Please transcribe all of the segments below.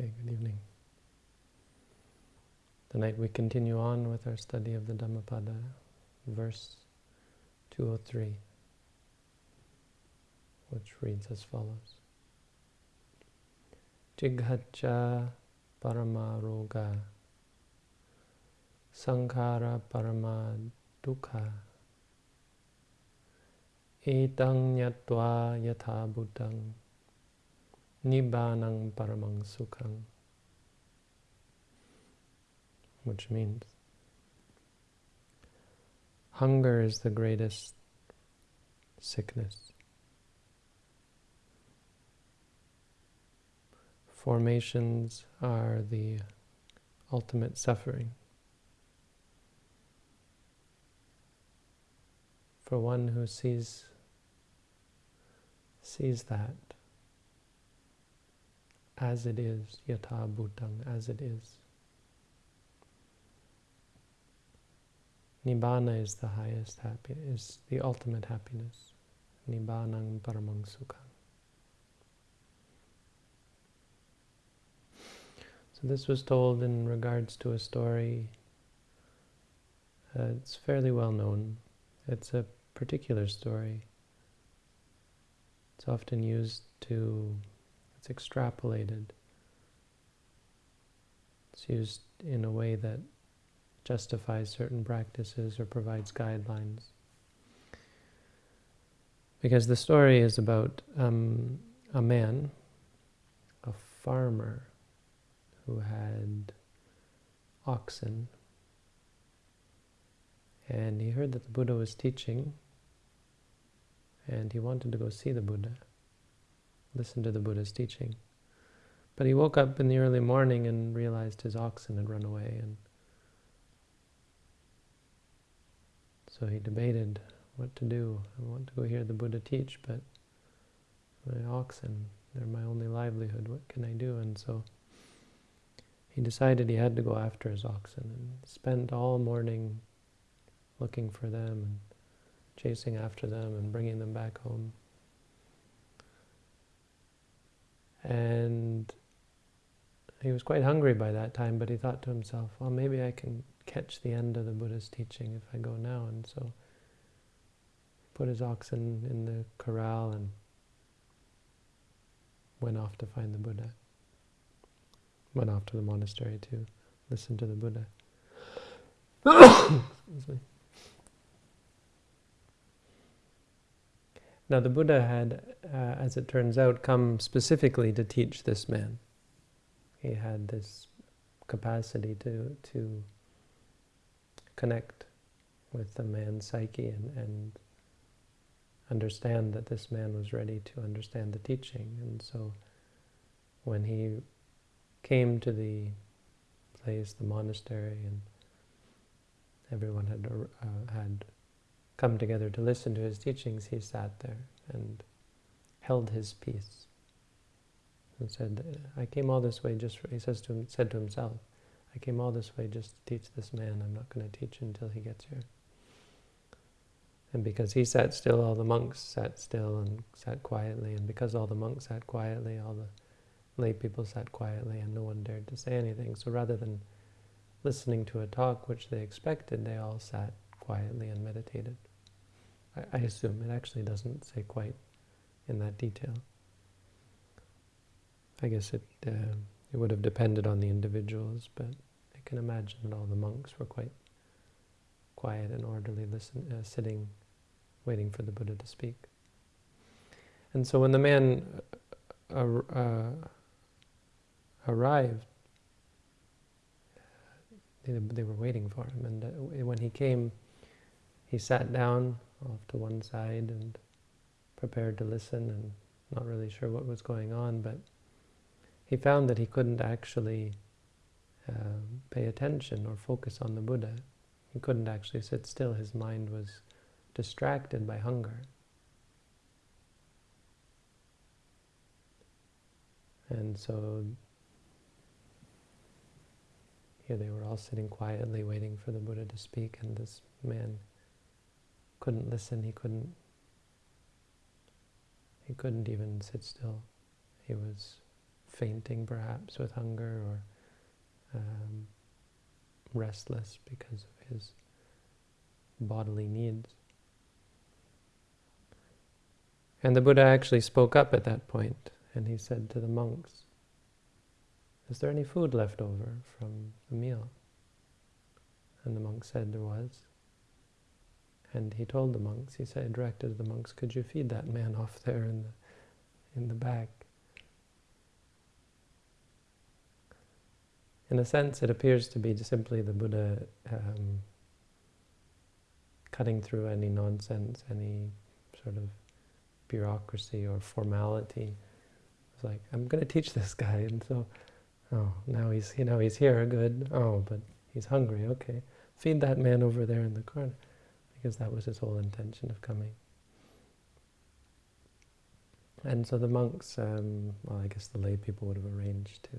Okay, good evening. Tonight we continue on with our study of the Dhammapada, verse 203, which reads as follows. Jighacha paramaroga sankhara parama dukkha etang nyatva yatha Nibbanang Paramang Sukhang, which means hunger is the greatest sickness. Formations are the ultimate suffering. For one who sees sees that as it is, yatha bhutang, as it is. Nibbana is the highest happiness, is the ultimate happiness. Nibbanang paramang sukhang. So this was told in regards to a story. Uh, it's fairly well known. It's a particular story. It's often used to it's extrapolated. It's used in a way that justifies certain practices or provides guidelines. Because the story is about um, a man, a farmer, who had oxen. And he heard that the Buddha was teaching, and he wanted to go see the Buddha listen to the Buddha's teaching. But he woke up in the early morning and realized his oxen had run away. and So he debated what to do. I want to go hear the Buddha teach, but my oxen, they're my only livelihood. What can I do? And so he decided he had to go after his oxen and spent all morning looking for them and chasing after them and bringing them back home. And he was quite hungry by that time, but he thought to himself, well, maybe I can catch the end of the Buddha's teaching if I go now. And so put his oxen in the corral and went off to find the Buddha. Went off to the monastery to listen to the Buddha. Excuse me. Now the Buddha had, uh, as it turns out, come specifically to teach this man. He had this capacity to, to connect with the man's psyche and, and understand that this man was ready to understand the teaching. And so when he came to the place, the monastery, and everyone had, uh, had come together to listen to his teachings, he sat there and held his peace and said, I came all this way just, he says to him, said to himself, I came all this way just to teach this man. I'm not going to teach until he gets here. And because he sat still, all the monks sat still and sat quietly. And because all the monks sat quietly, all the lay people sat quietly, and no one dared to say anything. So rather than listening to a talk which they expected, they all sat quietly and meditated. I, I assume it actually doesn't say quite in that detail. I guess it uh, it would have depended on the individuals, but I can imagine that all the monks were quite quiet and orderly, listen, uh, sitting, waiting for the Buddha to speak. And so when the man uh, uh arrived, they, they were waiting for him, and uh, when he came, he sat down off to one side and prepared to listen and not really sure what was going on, but he found that he couldn't actually uh, pay attention or focus on the Buddha. He couldn't actually sit still. His mind was distracted by hunger. And so here they were all sitting quietly waiting for the Buddha to speak and this man couldn't listen, he couldn't he couldn't even sit still. He was fainting perhaps with hunger or um, restless because of his bodily needs. And the Buddha actually spoke up at that point, and he said to the monks, is there any food left over from the meal? And the monk said there was. And he told the monks, he said, directed the monks, could you feed that man off there in the, in the back? In a sense, it appears to be simply the Buddha um, cutting through any nonsense, any sort of bureaucracy or formality. It's like, I'm going to teach this guy, and so, oh, now he's, you know, he's here, good. Oh, but he's hungry, okay. Feed that man over there in the corner, because that was his whole intention of coming. And so the monks, um, well, I guess the lay people would have arranged to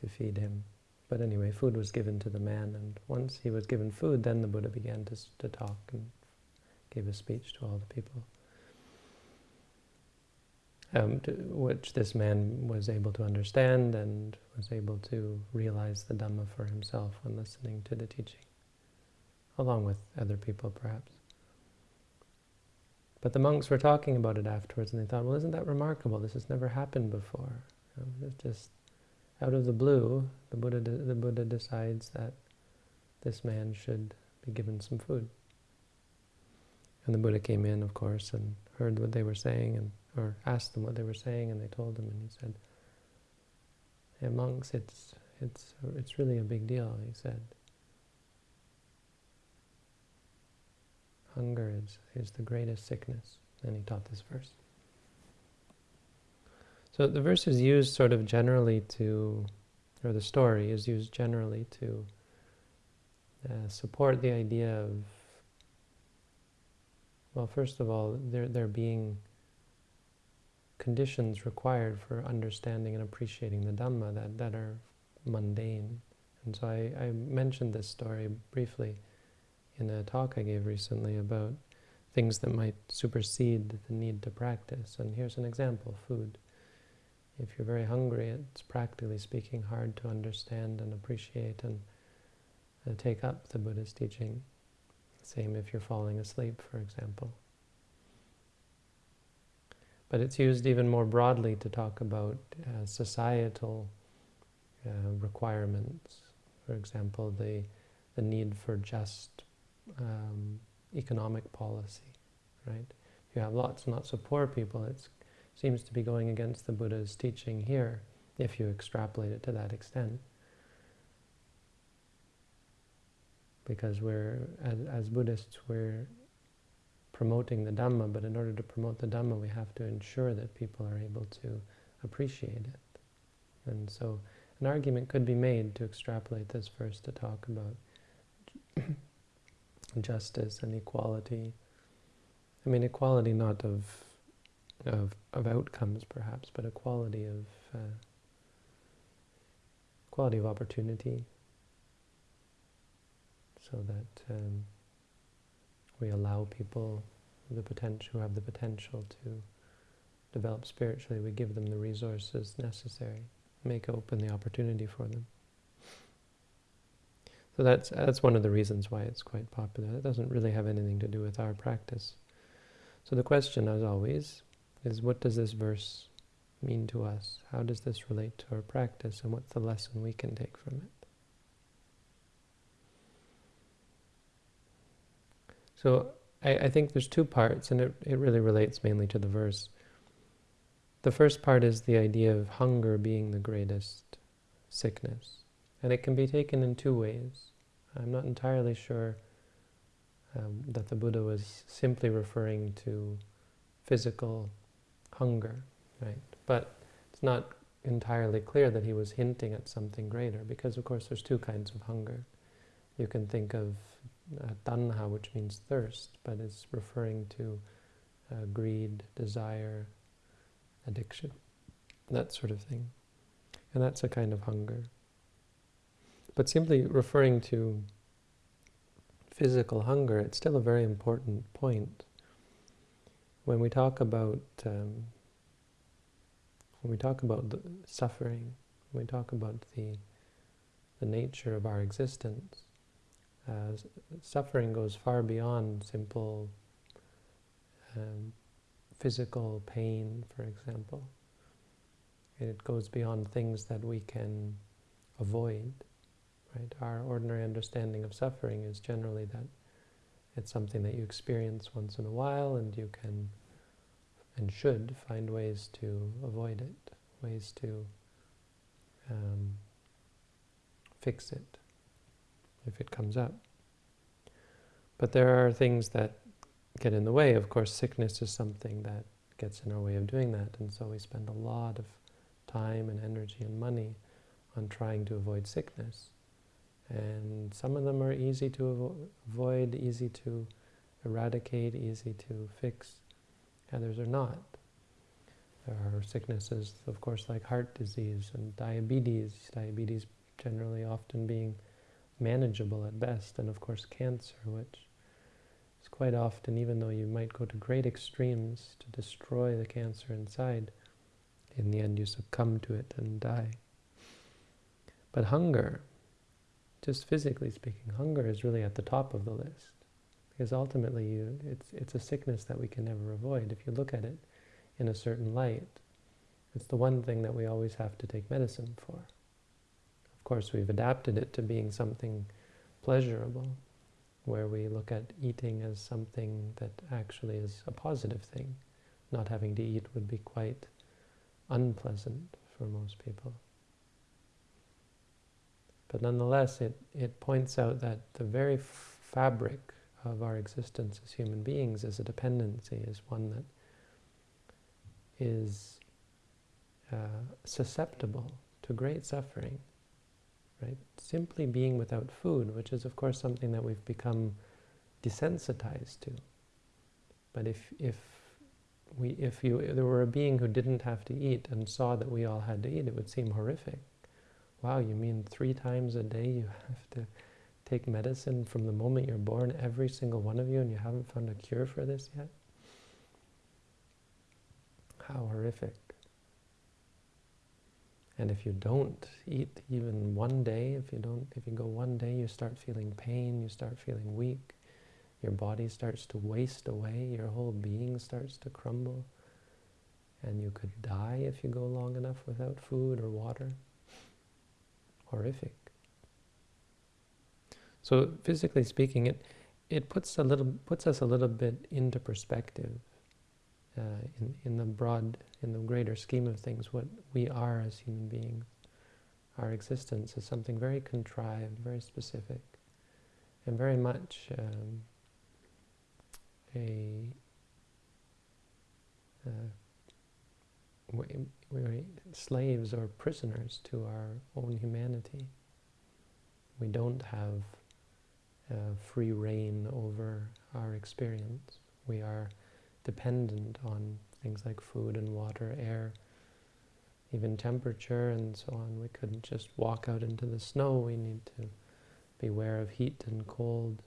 to feed him. But anyway, food was given to the man, and once he was given food, then the Buddha began to, to talk and gave a speech to all the people, um, which this man was able to understand and was able to realize the Dhamma for himself when listening to the teaching, along with other people perhaps. But the monks were talking about it afterwards, and they thought, well, isn't that remarkable? This has never happened before. It's just out of the blue, the Buddha, the Buddha decides that this man should be given some food. And the Buddha came in, of course, and heard what they were saying, and or asked them what they were saying, and they told him, and he said, hey, monks, it's, it's, it's really a big deal, he said. Hunger is, is the greatest sickness. And he taught this verse. So the verse is used sort of generally to, or the story is used generally to uh, support the idea of, well, first of all, there, there being conditions required for understanding and appreciating the Dhamma that, that are mundane. And so I, I mentioned this story briefly in a talk I gave recently about things that might supersede the need to practice. And here's an example, food. If you're very hungry, it's practically speaking hard to understand and appreciate and uh, take up the Buddha's teaching. Same if you're falling asleep, for example. But it's used even more broadly to talk about uh, societal uh, requirements. For example, the, the need for just um, economic policy, right? If you have lots and lots of poor people, it seems to be going against the Buddha's teaching here, if you extrapolate it to that extent. Because we're, as, as Buddhists, we're promoting the Dhamma, but in order to promote the Dhamma, we have to ensure that people are able to appreciate it. And so an argument could be made to extrapolate this verse to talk about justice and equality. I mean, equality not of of, of outcomes, perhaps, but equality of uh, quality of opportunity, so that um, we allow people the potential who have the potential to develop spiritually. We give them the resources necessary, make open the opportunity for them. So that's that's one of the reasons why it's quite popular. It doesn't really have anything to do with our practice. So the question, as always, is what does this verse mean to us? How does this relate to our practice and what's the lesson we can take from it? So I, I think there's two parts and it, it really relates mainly to the verse. The first part is the idea of hunger being the greatest sickness. And it can be taken in two ways. I'm not entirely sure um, that the Buddha was simply referring to physical hunger, right? But it's not entirely clear that he was hinting at something greater, because of course there's two kinds of hunger. You can think of uh, tanha, which means thirst, but it's referring to uh, greed, desire, addiction, that sort of thing. And that's a kind of hunger. But simply referring to physical hunger, it's still a very important point when we talk about um, when we talk about suffering, when we talk about the, the nature of our existence, uh, suffering goes far beyond simple um, physical pain, for example. It goes beyond things that we can avoid. Right? Our ordinary understanding of suffering is generally that it's something that you experience once in a while and you can and should find ways to avoid it, ways to um, fix it if it comes up. But there are things that get in the way. Of course, sickness is something that gets in our way of doing that, and so we spend a lot of time and energy and money on trying to avoid sickness. And some of them are easy to avoid, easy to eradicate, easy to fix. Others are not. There are sicknesses, of course, like heart disease and diabetes. Diabetes generally often being manageable at best, and of course cancer, which is quite often, even though you might go to great extremes to destroy the cancer inside, in the end you succumb to it and die. But hunger, just physically speaking, hunger is really at the top of the list. Because ultimately you, it's, it's a sickness that we can never avoid. If you look at it in a certain light, it's the one thing that we always have to take medicine for. Of course, we've adapted it to being something pleasurable, where we look at eating as something that actually is a positive thing. Not having to eat would be quite unpleasant for most people. But nonetheless, it, it points out that the very fabric of our existence as human beings is a dependency, is one that is uh, susceptible to great suffering. Right? Simply being without food, which is of course something that we've become desensitized to. But if, if we, if you, if there were a being who didn't have to eat and saw that we all had to eat, it would seem horrific. Wow, you mean three times a day you have to take medicine from the moment you're born, every single one of you, and you haven't found a cure for this yet? How horrific. And if you don't eat even one day, if you don't, if you go one day, you start feeling pain, you start feeling weak, your body starts to waste away, your whole being starts to crumble, and you could die if you go long enough without food or water. Horrific. So physically speaking, it it puts a little puts us a little bit into perspective uh, in in the broad, in the greater scheme of things, what we are as human beings. Our existence is something very contrived, very specific, and very much um, a uh, we, we're slaves or prisoners to our own humanity. We don't have uh, free reign over our experience. We are dependent on things like food and water, air, even temperature and so on. We couldn't just walk out into the snow. We need to be aware of heat and cold,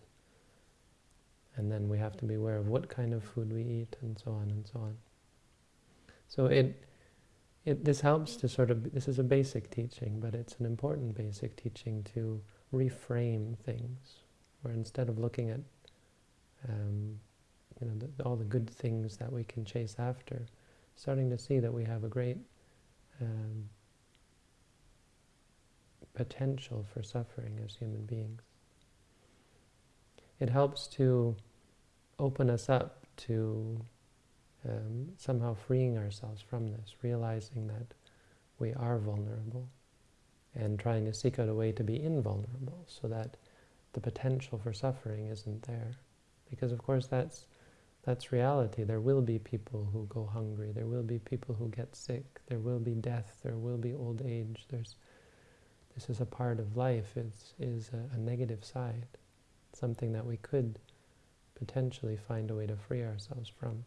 and then we have to be aware of what kind of food we eat and so on and so on. So it, it this helps to sort of, this is a basic teaching, but it's an important basic teaching to reframe things, where instead of looking at um, you know, the, all the good things that we can chase after, starting to see that we have a great um, potential for suffering as human beings. It helps to open us up to um, somehow freeing ourselves from this, realizing that we are vulnerable and trying to seek out a way to be invulnerable so that the potential for suffering isn't there. Because of course that's that's reality. There will be people who go hungry. There will be people who get sick. There will be death. There will be old age. There's, this is a part of life. It is a, a negative side something that we could potentially find a way to free ourselves from.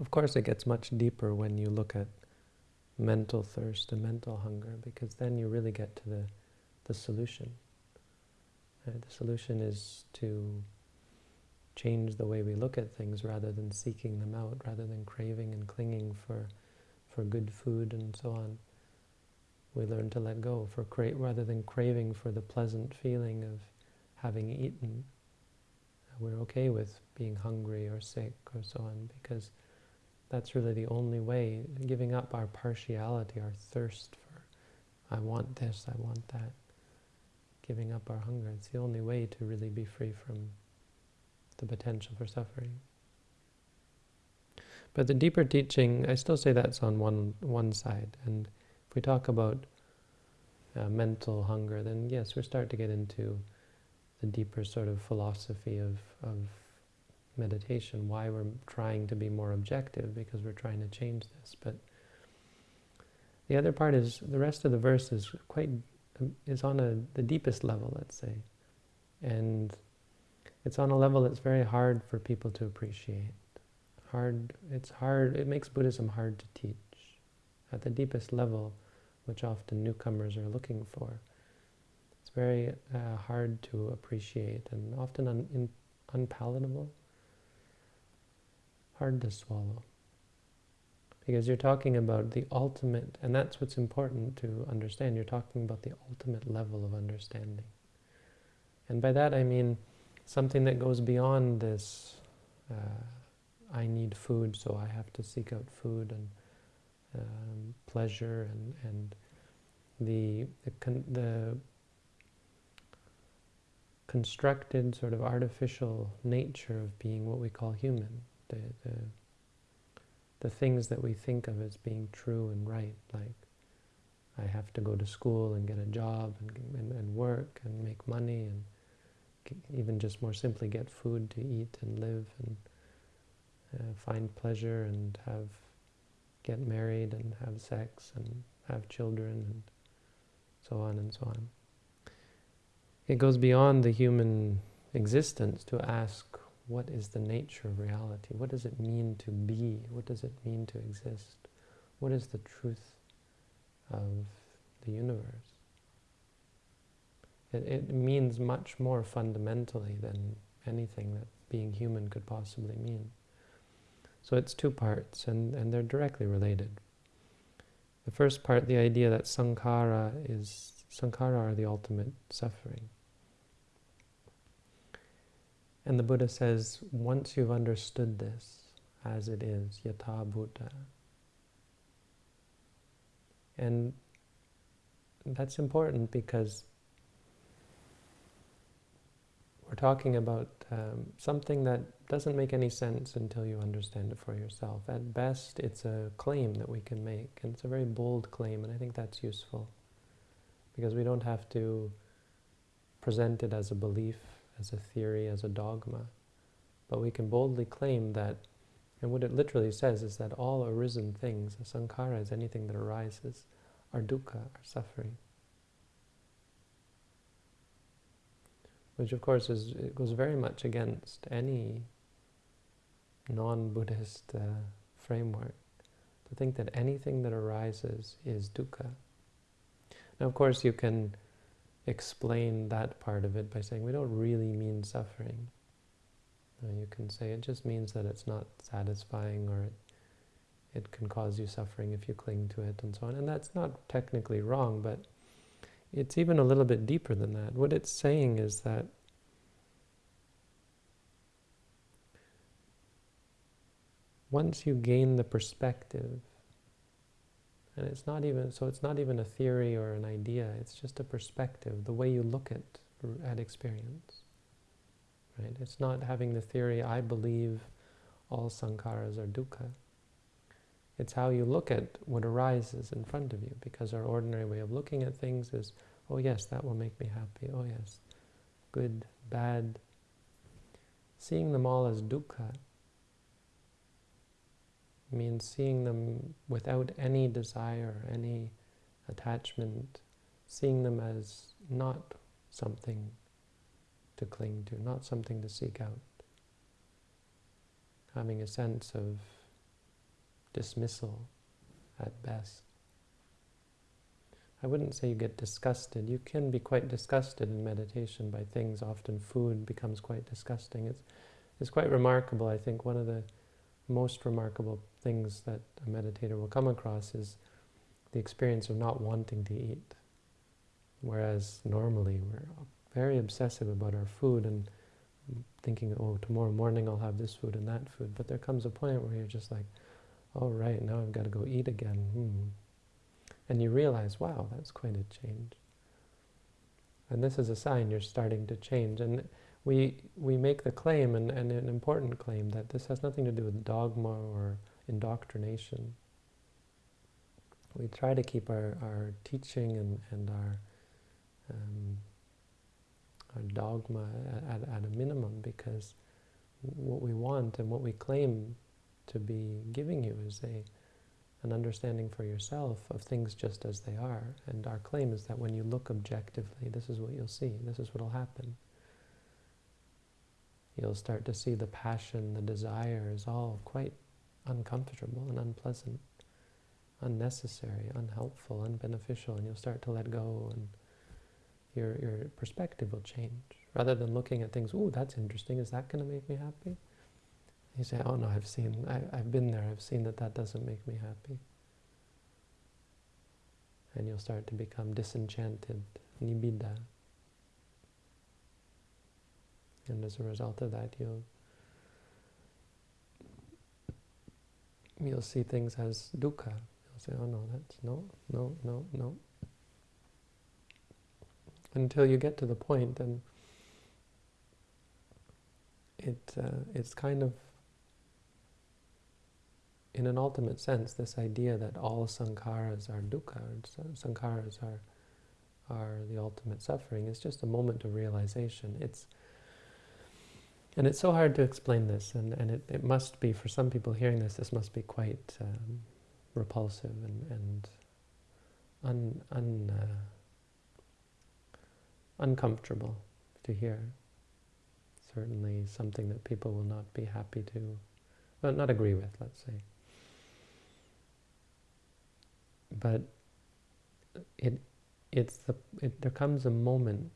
Of course, it gets much deeper when you look at mental thirst and mental hunger, because then you really get to the, the solution. Uh, the solution is to change the way we look at things rather than seeking them out, rather than craving and clinging for, for good food and so on. We learn to let go for cra- rather than craving for the pleasant feeling of having eaten. We're okay with being hungry or sick or so on because that's really the only way, giving up our partiality, our thirst for, I want this, I want that, giving up our hunger. It's the only way to really be free from the potential for suffering. But the deeper teaching, I still say that's on one one side. And if we talk about uh, mental hunger, then yes, we start to get into the deeper sort of philosophy of, of meditation, why we're trying to be more objective, because we're trying to change this. But the other part is, the rest of the verse is quite, is on a, the deepest level, let's say. And it's on a level that's very hard for people to appreciate. Hard, it's hard, it makes Buddhism hard to teach. At the deepest level, which often newcomers are looking for, it's very uh, hard to appreciate and often un, in, unpalatable, hard to swallow. Because you're talking about the ultimate, and that's what's important to understand, you're talking about the ultimate level of understanding. And by that I mean something that goes beyond this, uh, I need food, so I have to seek out food and um, pleasure and, and the, the, the constructed sort of artificial nature of being what we call human, the, the, the things that we think of as being true and right, like I have to go to school and get a job and, and, and work and make money and even just more simply get food to eat and live and uh, find pleasure and have get married and have sex and have children and so on and so on. It goes beyond the human existence to ask what is the nature of reality? What does it mean to be? What does it mean to exist? What is the truth of the universe? It, it means much more fundamentally than anything that being human could possibly mean. So it's two parts, and, and they're directly related. The first part, the idea that sankhara is sankhara are the ultimate suffering. And the Buddha says, once you've understood this as it is, yatha bhuta, and that's important because we're talking about um, something that doesn't make any sense until you understand it for yourself. At best, it's a claim that we can make, and it's a very bold claim, and I think that's useful. Because we don't have to present it as a belief, as a theory, as a dogma, but we can boldly claim that, and what it literally says is that all arisen things, sankhara is anything that arises, are dukkha, are suffering. which of course is it goes very much against any non-Buddhist uh, framework to think that anything that arises is dukkha. Now, of course, you can explain that part of it by saying we don't really mean suffering. you can say it just means that it's not satisfying or it, it can cause you suffering if you cling to it and so on. And that's not technically wrong, but it's even a little bit deeper than that. What it's saying is that once you gain the perspective, and it's not even, so it's not even a theory or an idea, it's just a perspective, the way you look at, at experience. Right? It's not having the theory, I believe all sankharas are dukkha. It's how you look at what arises in front of you, because our ordinary way of looking at things is, oh yes, that will make me happy, oh yes, good, bad. Seeing them all as dukkha means seeing them without any desire, any attachment, seeing them as not something to cling to, not something to seek out. Having a sense of dismissal at best. I wouldn't say you get disgusted. You can be quite disgusted in meditation by things. Often food becomes quite disgusting. It's is quite remarkable. I think one of the most remarkable things that a meditator will come across is the experience of not wanting to eat. Whereas normally we're very obsessive about our food and thinking, oh, tomorrow morning I'll have this food and that food. But there comes a point where you're just like, oh, right, now I've got to go eat again. Hmm. And you realize, wow, that's quite a change. And this is a sign you're starting to change. And we, we make the claim, and, and an important claim, that this has nothing to do with dogma or indoctrination. We try to keep our, our teaching and, and our, um, our dogma at, at a minimum because what we want and what we claim to be giving you is a an understanding for yourself of things just as they are. And our claim is that when you look objectively, this is what you'll see, this is what will happen. You'll start to see the passion, the desire is all quite uncomfortable and unpleasant, unnecessary, unhelpful, unbeneficial, and you'll start to let go and your, your perspective will change. Rather than looking at things, ooh, that's interesting, is that going to make me happy? You say, oh no, I've seen, I, I've been there, I've seen that that doesn't make me happy. And you'll start to become disenchanted, nibbida. And as a result of that, you'll you'll see things as dukkha. You'll say, oh no, that's no, no, no, no. Until you get to the point, and it uh, it's kind of in an ultimate sense, this idea that all sankharas are dukkha, sankharas are, are the ultimate suffering, is just a moment of realization. It's and it's so hard to explain this, and, and it, it must be, for some people hearing this, this must be quite um, repulsive and, and un, un, uh, uncomfortable to hear. Certainly something that people will not be happy to, well, not agree with, let's say. But it, it's the, it, there comes a moment,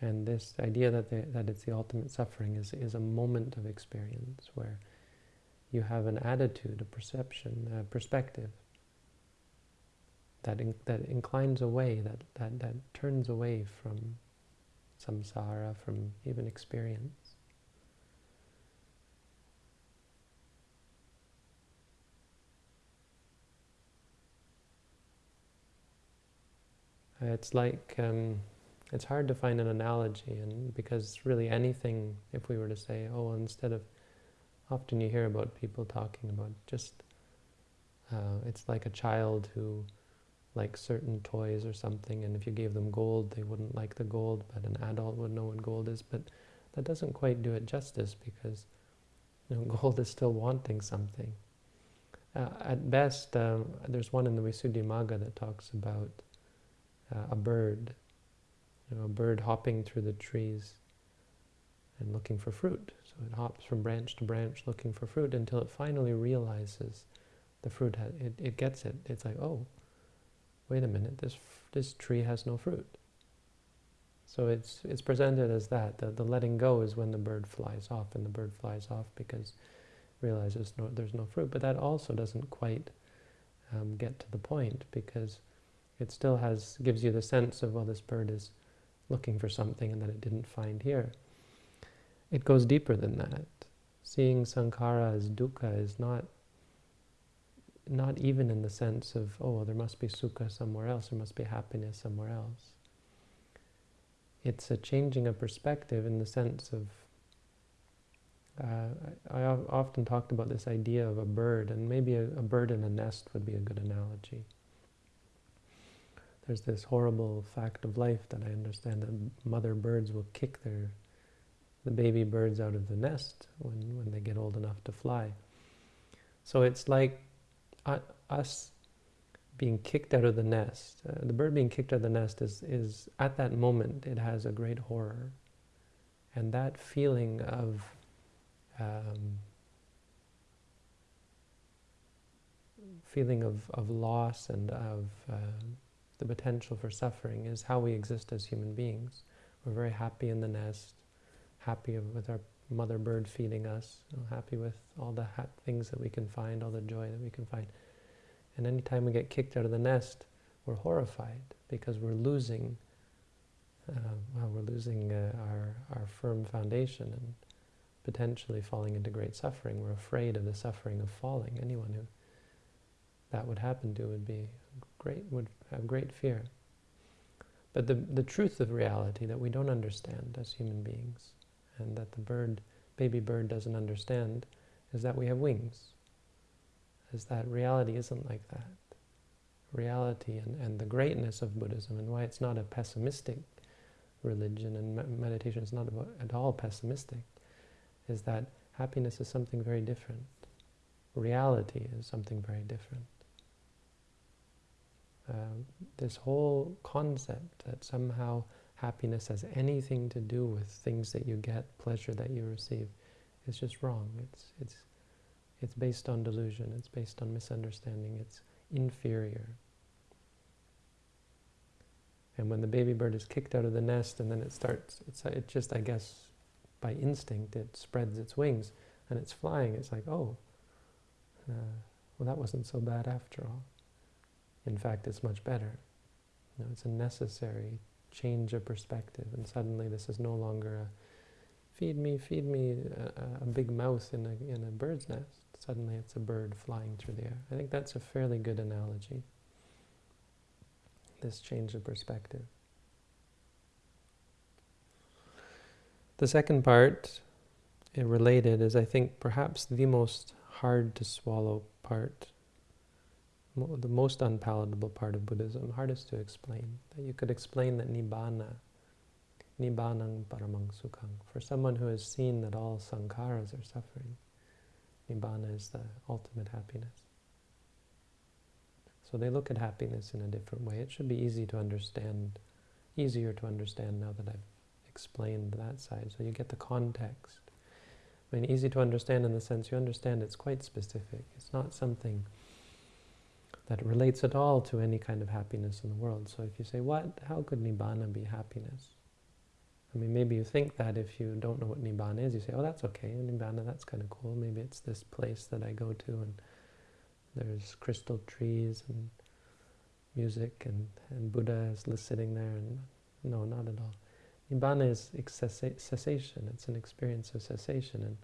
and this idea that, the, that it's the ultimate suffering is, is a moment of experience where you have an attitude, a perception, a perspective that, in, that inclines away, that, that, that turns away from samsara, from even experience. It's like, um, it's hard to find an analogy, and because really anything, if we were to say, oh, instead of, often you hear about people talking about just, uh, it's like a child who likes certain toys or something, and if you gave them gold, they wouldn't like the gold, but an adult would know what gold is, but that doesn't quite do it justice, because you know, gold is still wanting something. Uh, at best, um, there's one in the Visuddhimagga that talks about uh, a bird, you know, a bird hopping through the trees and looking for fruit. So it hops from branch to branch looking for fruit until it finally realizes the fruit, it, it gets it. It's like, oh, wait a minute, this, this tree has no fruit. So it's, it's presented as that. The, the letting go is when the bird flies off, and the bird flies off because realizes no, there's no fruit. But that also doesn't quite um, get to the point because it still has gives you the sense of, well, this bird is looking for something and that it didn't find here. It goes deeper than that. Seeing sankhara as dukkha is not not even in the sense of, oh, there must be sukha somewhere else, there must be happiness somewhere else. It's a changing of perspective in the sense of, uh, I, I, often talked about this idea of a bird, and maybe a, a bird in a nest would be a good analogy there's this horrible fact of life that I understand that mother birds will kick their the baby birds out of the nest when, when they get old enough to fly. So it's like uh, us being kicked out of the nest. Uh, the bird being kicked out of the nest is, is, at that moment, it has a great horror. And that feeling of um, feeling of, of loss and of uh, the potential for suffering is how we exist as human beings. We're very happy in the nest. happy with our mother bird feeding us, happy with all the things that we can find, all the joy that we can find. And anytime we get kicked out of the nest, we're horrified because we're losing, uh, well, we're losing uh, our, our firm foundation and potentially falling into great suffering. We're afraid of the suffering of falling. Anyone who that would happen to would be great, would have great fear. But the, the truth of reality that we don't understand as human beings and that the bird, baby bird doesn't understand is that we have wings. Is that reality isn't like that. Reality and, and the greatness of Buddhism and why it's not a pessimistic religion and me meditation is not at all pessimistic is that happiness is something very different. Reality is something very different. Uh, this whole concept that somehow happiness has anything to do with things that you get, pleasure that you receive, is just wrong. It's, it's, it's based on delusion, it's based on misunderstanding, it's inferior. And when the baby bird is kicked out of the nest and then it starts, it's, it just, I guess, by instinct, it spreads its wings and it's flying. It's like, oh, uh, well, that wasn't so bad after all. In fact, it's much better. You know, it's a necessary change of perspective, and suddenly this is no longer a feed me, feed me, a, a big mouse in a, in a bird's nest. Suddenly it's a bird flying through the air. I think that's a fairly good analogy, this change of perspective. The second part, eh, related, is I think perhaps the most hard to swallow part the most unpalatable part of Buddhism, hardest to explain. That you could explain that Nibbana, Nibbanang Paramang Sukhang, for someone who has seen that all sankharas are suffering, Nibbana is the ultimate happiness. So they look at happiness in a different way. It should be easy to understand, easier to understand now that I've explained that side. So you get the context. I mean, easy to understand in the sense you understand it's quite specific. It's not something that relates at all to any kind of happiness in the world. So if you say, what, how could Nibbana be happiness? I mean, maybe you think that if you don't know what Nibbana is, you say, oh, that's okay, Nibbana, that's kind of cool. Maybe it's this place that I go to and there's crystal trees and music and, and Buddha is sitting there. and No, not at all. Nibbana is cessation. It's an experience of cessation. And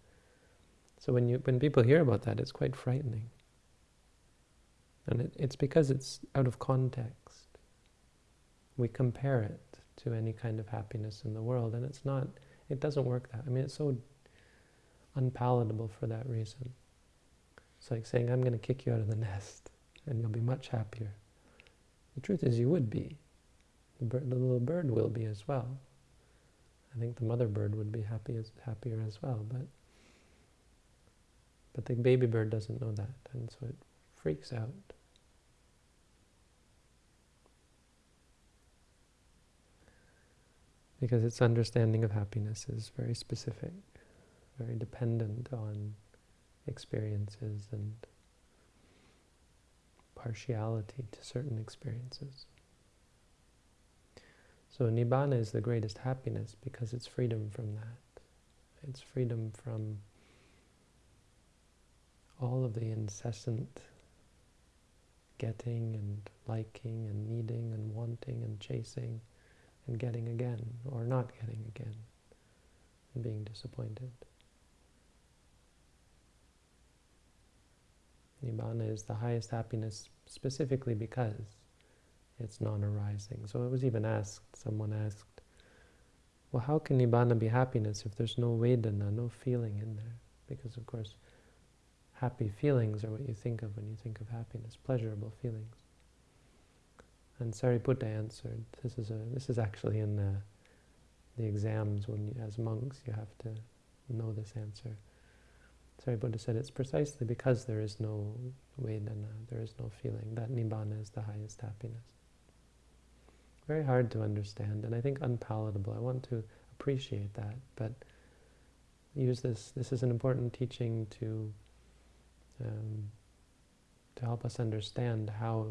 so when, you, when people hear about that, it's quite frightening. And it, it's because it's out of context. We compare it to any kind of happiness in the world, and it's not, it doesn't work that. I mean, it's so unpalatable for that reason. It's like saying, I'm going to kick you out of the nest, and you'll be much happier. The truth is, you would be. The, the little bird will be as well. I think the mother bird would be happy as, happier as well, but but the baby bird doesn't know that, and so it freaks out. Because its understanding of happiness is very specific, very dependent on experiences and partiality to certain experiences. So Nibbana is the greatest happiness because it's freedom from that. It's freedom from all of the incessant getting and liking and needing and wanting and chasing and getting again, or not getting again, and being disappointed. Nibbana is the highest happiness specifically because it's non-arising. So it was even asked, someone asked, well, how can Nibbana be happiness if there's no Vedana, no feeling in there? Because, of course, happy feelings are what you think of when you think of happiness, pleasurable feelings. And Sariputta answered, this is, a, this is actually in the, the exams when you, as monks you have to know this answer. Sariputta said it's precisely because there is no Vedana, there is no feeling, that Nibbana is the highest happiness. Very hard to understand and I think unpalatable. I want to appreciate that, but use this, this is an important teaching to um, to help us understand how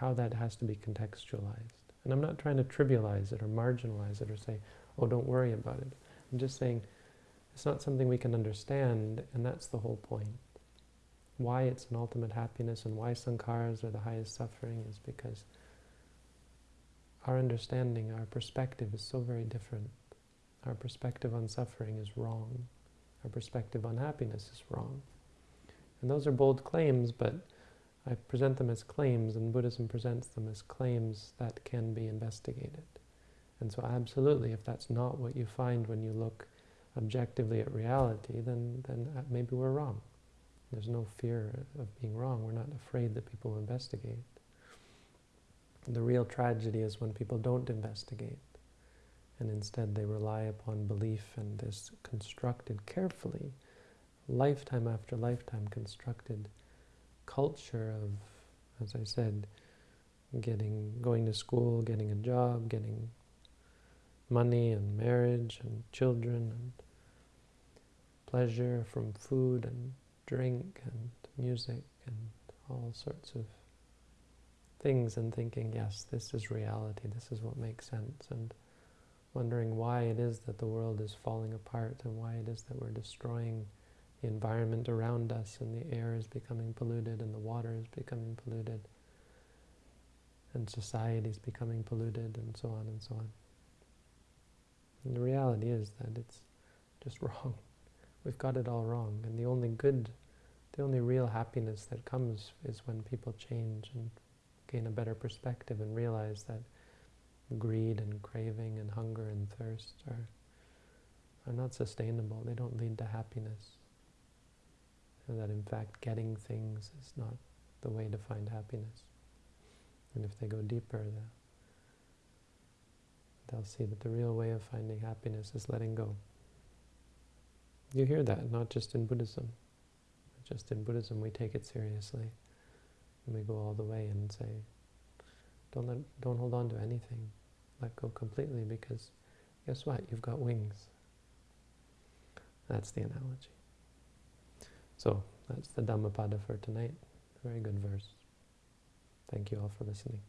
how that has to be contextualized. And I'm not trying to trivialize it or marginalize it or say, oh, don't worry about it. I'm just saying it's not something we can understand, and that's the whole point. Why it's an ultimate happiness and why sankharas are the highest suffering is because our understanding, our perspective is so very different. Our perspective on suffering is wrong. Our perspective on happiness is wrong. And those are bold claims, but I present them as claims, and Buddhism presents them as claims that can be investigated. And so absolutely, if that's not what you find when you look objectively at reality, then, then uh, maybe we're wrong. There's no fear of being wrong. We're not afraid that people investigate. The real tragedy is when people don't investigate, and instead they rely upon belief and this constructed carefully, lifetime after lifetime constructed culture of, as I said, getting, going to school, getting a job, getting money and marriage and children and pleasure from food and drink and music and all sorts of things and thinking, yes, this is reality, this is what makes sense, and wondering why it is that the world is falling apart and why it is that we're destroying the environment around us and the air is becoming polluted and the water is becoming polluted and society is becoming polluted and so on and so on. And the reality is that it's just wrong. We've got it all wrong. And the only good, the only real happiness that comes is when people change and gain a better perspective and realize that greed and craving and hunger and thirst are, are not sustainable. They don't lead to happiness. And that in fact getting things is not the way to find happiness. And if they go deeper, they'll see that the real way of finding happiness is letting go. You hear that, not just in Buddhism. Just in Buddhism we take it seriously. And we go all the way and say, don't, let, don't hold on to anything. Let go completely because guess what? You've got wings. That's the analogy. So that's the Dhammapada for tonight. Very good verse. Thank you all for listening.